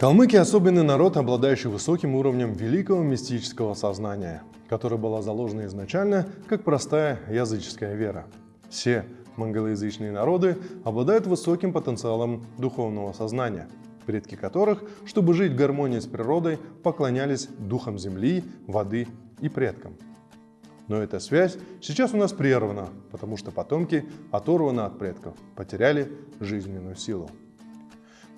Калмыки – особенный народ, обладающий высоким уровнем великого мистического сознания, которое было заложено изначально как простая языческая вера. Все монголоязычные народы обладают высоким потенциалом духовного сознания, предки которых, чтобы жить в гармонии с природой, поклонялись духам земли, воды и предкам. Но эта связь сейчас у нас прервана, потому что потомки оторваны от предков, потеряли жизненную силу.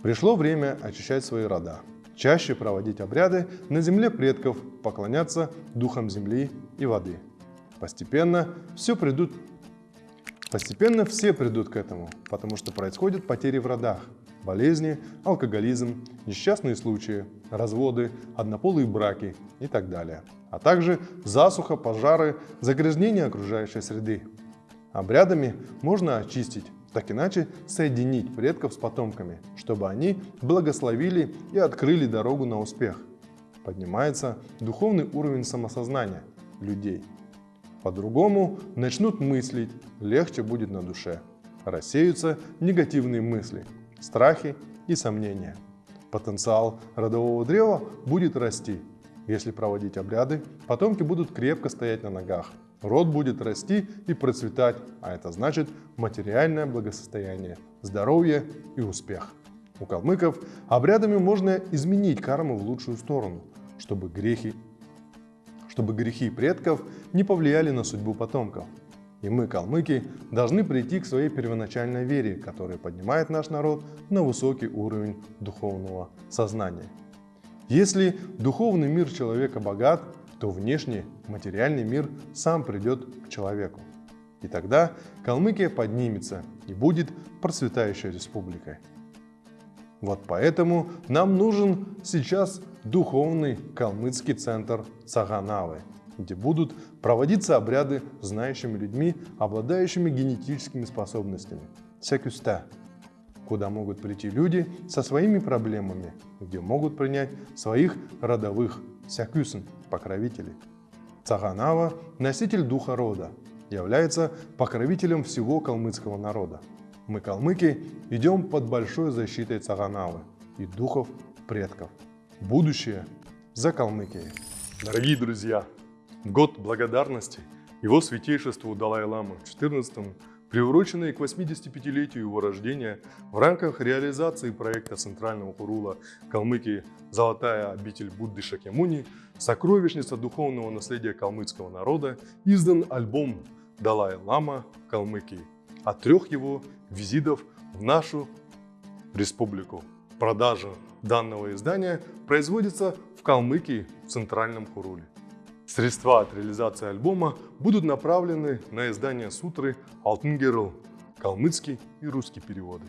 Пришло время очищать свои рода, чаще проводить обряды на земле предков, поклоняться духам земли и воды. Постепенно все придут Постепенно все придут к этому, потому что происходят потери в родах, болезни, алкоголизм, несчастные случаи, разводы, однополые браки и так далее, а также засуха, пожары, загрязнение окружающей среды. Обрядами можно очистить, так иначе соединить предков с потомками, чтобы они благословили и открыли дорогу на успех. Поднимается духовный уровень самосознания людей. По-другому начнут мыслить, легче будет на душе. Рассеются негативные мысли, страхи и сомнения. Потенциал родового древа будет расти. Если проводить обряды, потомки будут крепко стоять на ногах. Род будет расти и процветать, а это значит материальное благосостояние, здоровье и успех. У калмыков обрядами можно изменить карму в лучшую сторону, чтобы грехи чтобы грехи предков не повлияли на судьбу потомков. И мы, калмыки, должны прийти к своей первоначальной вере, которая поднимает наш народ на высокий уровень духовного сознания. Если духовный мир человека богат, то внешний материальный мир сам придет к человеку. И тогда Калмыкия поднимется и будет процветающей республикой. Вот поэтому нам нужен сейчас духовный калмыцкий центр Цаганавы, где будут проводиться обряды знающими людьми, обладающими генетическими способностями. Секюста, куда могут прийти люди со своими проблемами, где могут принять своих родовых сякюсен, покровителей. Цаганава – носитель духа рода, является покровителем всего калмыцкого народа. Мы, калмыки, идем под большой защитой Цаганавы и духов предков. Будущее за Калмыкией. Дорогие друзья, в год благодарности его святейшеству Далай-Ламы XIV, приуроченный к 85-летию его рождения, в рамках реализации проекта Центрального Хурула Калмыкии «Золотая обитель Будды Шакемуни», сокровищница духовного наследия калмыцкого народа, издан альбом «Далай-Лама Калмыкии» от трех его визитов в нашу республику. Продажа данного издания производится в Калмыкии в Центральном Хуруле. Средства от реализации альбома будут направлены на издание сутры «Алтын калмыцкий и русский переводы.